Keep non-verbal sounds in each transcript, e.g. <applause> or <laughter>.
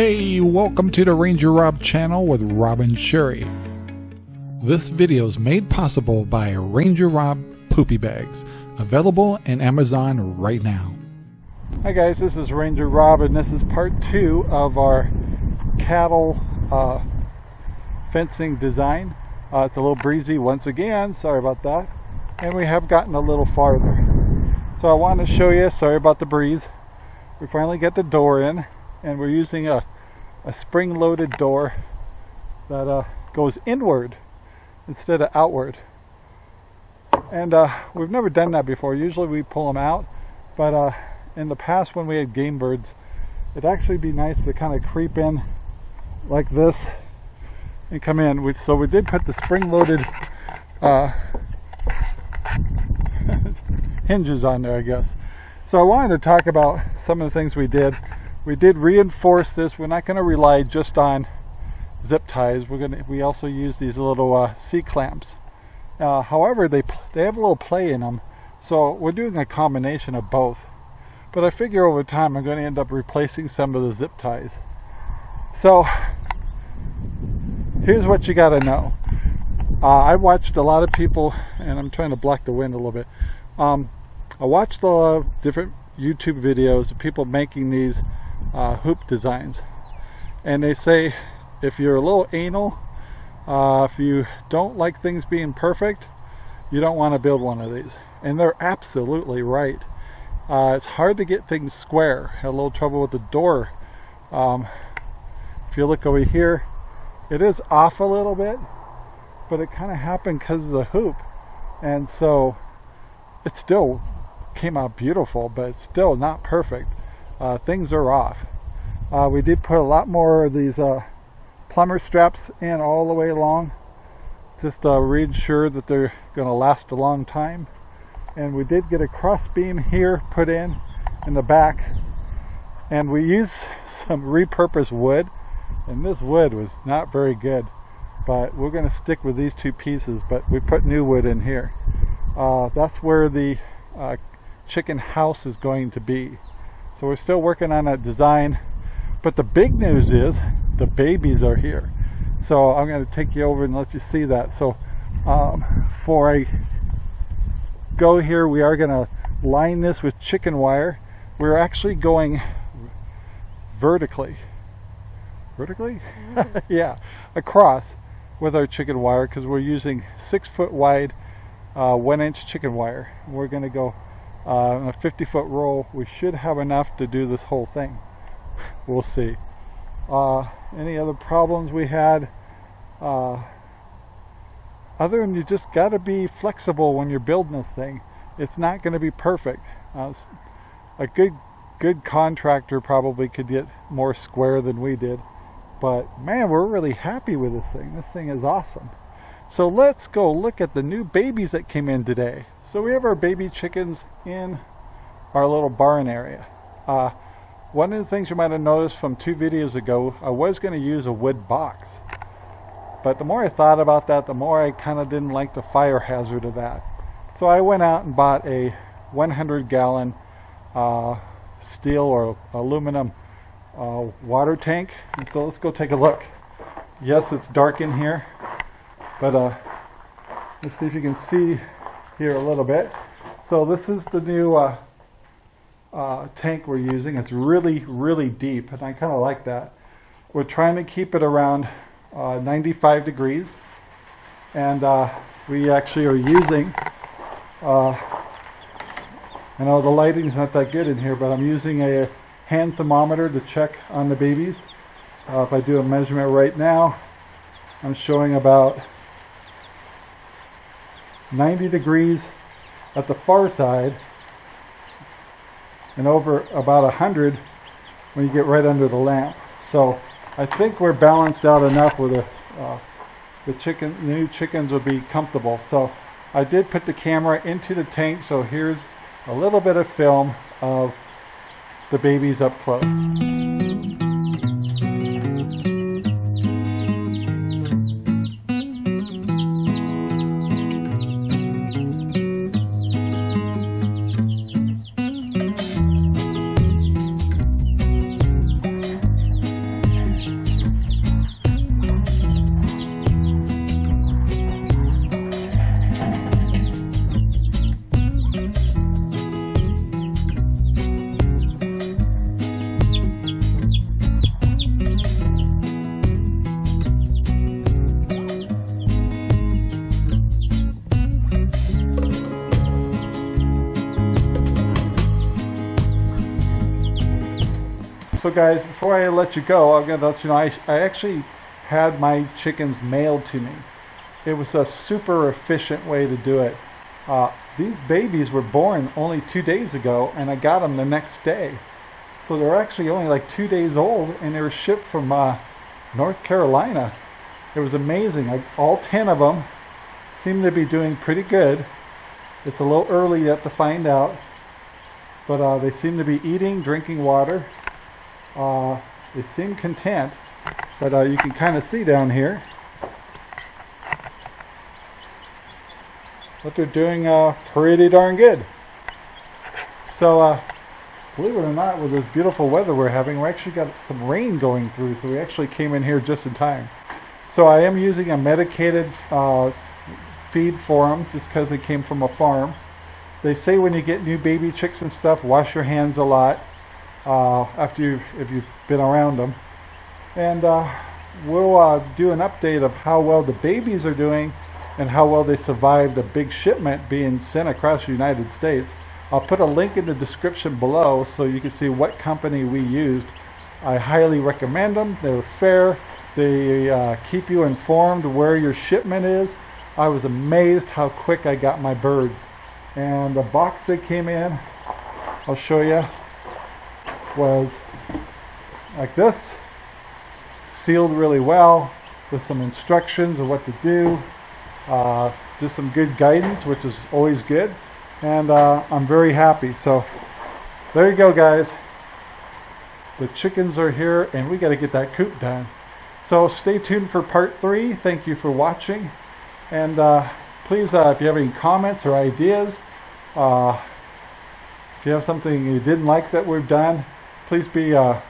Hey, welcome to the Ranger Rob channel with Robin Sherry. This video is made possible by Ranger Rob Poopy Bags, available in Amazon right now. Hi guys, this is Ranger Rob and this is part two of our cattle uh, fencing design. Uh, it's a little breezy once again, sorry about that. And we have gotten a little farther. So I want to show you, sorry about the breeze. We finally get the door in and we're using a, a spring-loaded door that uh, goes inward instead of outward. And uh, we've never done that before. Usually we pull them out, but uh, in the past when we had game birds, it'd actually be nice to kind of creep in like this and come in. We, so we did put the spring-loaded uh, <laughs> hinges on there, I guess. So I wanted to talk about some of the things we did. We did reinforce this. We're not going to rely just on zip ties. We're going to. We also use these little uh, C clamps. Uh, however, they they have a little play in them, so we're doing a combination of both. But I figure over time I'm going to end up replacing some of the zip ties. So here's what you got to know. Uh, I watched a lot of people, and I'm trying to block the wind a little bit. Um, I watched a lot of different YouTube videos of people making these uh, hoop designs. And they say if you're a little anal, uh, if you don't like things being perfect, you don't want to build one of these. And they're absolutely right. Uh, it's hard to get things square. Had a little trouble with the door. Um, if you look over here, it is off a little bit, but it kind of happened because of the hoop. And so it still came out beautiful, but it's still not perfect. Uh, things are off. Uh, we did put a lot more of these uh, plumber straps in all the way along, just to reassure that they're going to last a long time. And we did get a cross beam here put in in the back, and we used <laughs> some repurposed wood, and this wood was not very good. But we're going to stick with these two pieces, but we put new wood in here. Uh, that's where the uh, chicken house is going to be. So we're still working on that design. But the big news is the babies are here. So I'm going to take you over and let you see that. So um, for a go here, we are going to line this with chicken wire. We're actually going vertically. Vertically? <laughs> yeah, across with our chicken wire because we're using six foot wide uh, one inch chicken wire. We're going to go uh, a 50 foot roll. We should have enough to do this whole thing. We'll see. Uh, any other problems we had? Uh, other than you just got to be flexible when you're building this thing. It's not going to be perfect. Uh, a good good contractor probably could get more square than we did. But man, we're really happy with this thing. This thing is awesome. So let's go look at the new babies that came in today. So we have our baby chickens in our little barn area. Uh, one of the things you might have noticed from two videos ago, I was going to use a wood box. But the more I thought about that, the more I kind of didn't like the fire hazard of that. So I went out and bought a 100 gallon uh, steel or aluminum uh, water tank. And so let's go take a look. Yes, it's dark in here, but uh, let's see if you can see here a little bit. So this is the new uh, uh, tank we're using. It's really, really deep, and I kind of like that. We're trying to keep it around uh, 95 degrees, and uh, we actually are using, uh, I know the lighting's not that good in here, but I'm using a hand thermometer to check on the babies. Uh, if I do a measurement right now, I'm showing about 90 degrees at the far side and over about 100 when you get right under the lamp. So I think we're balanced out enough where the, uh, the chicken, new chickens will be comfortable. So I did put the camera into the tank, so here's a little bit of film of the babies up close. Guys, before I let you go, I'm going to let you know I, I actually had my chickens mailed to me. It was a super efficient way to do it. Uh, these babies were born only two days ago and I got them the next day. So they're actually only like two days old and they were shipped from uh, North Carolina. It was amazing. Like all 10 of them seem to be doing pretty good. It's a little early yet to find out. But uh, they seem to be eating, drinking water. Uh, they seem content. But uh, you can kind of see down here what they're doing uh, pretty darn good. So, uh, believe it or not, with this beautiful weather we're having, we actually got some rain going through, so we actually came in here just in time. So I am using a medicated uh, feed for them just because they came from a farm. They say when you get new baby chicks and stuff, wash your hands a lot uh, after you if you've been around them. And uh, we'll uh, do an update of how well the babies are doing and how well they survived a big shipment being sent across the United States. I'll put a link in the description below so you can see what company we used. I highly recommend them. They're fair. They uh, keep you informed where your shipment is. I was amazed how quick I got my birds. And the box they came in, I'll show you, was like this. Sealed really well with some instructions of what to do. Uh, just some good guidance, which is always good. And uh, I'm very happy. So there you go, guys. The chickens are here, and we got to get that coop done. So stay tuned for part three. Thank you for watching. And uh, please, uh, if you have any comments or ideas, uh, if you have something you didn't like that we've done, please be, uh,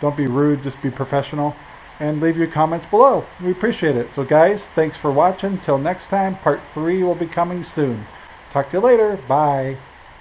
don't be rude, just be professional and leave your comments below. We appreciate it. So guys, thanks for watching. Till next time, part three will be coming soon. Talk to you later. Bye.